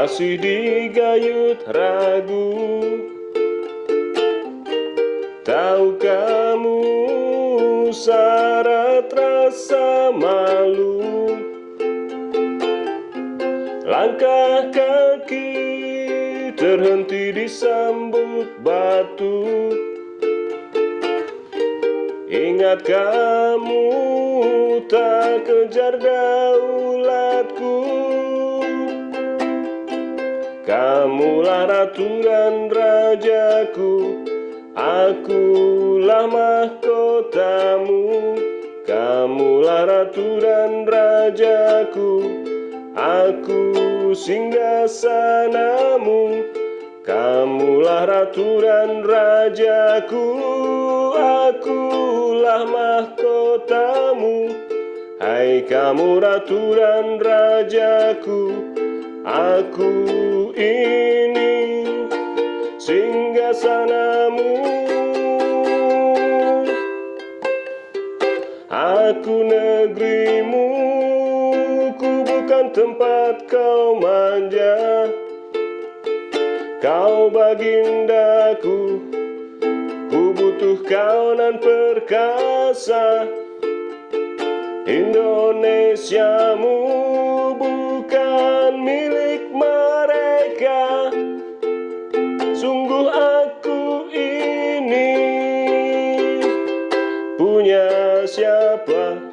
masih digayut ragu. Tahu kamu syarat rasa malu? Langkah kaki terhenti disambut batu. Ingat kamu tak kejar daulatku Kamulah ratu dan rajaku Akulah mahkotamu Kamulah ratu dan rajaku Aku singgah sanamu. Kamulah ratu dan rajaku Akulah mahkotamu Hai kamu ratu dan rajaku Aku ini singgah sanamu. Aku negerimu Ku bukan tempat kau manja. Kau bagindaku Ku butuh kau nan perkasa. Indonesiamu ciepłe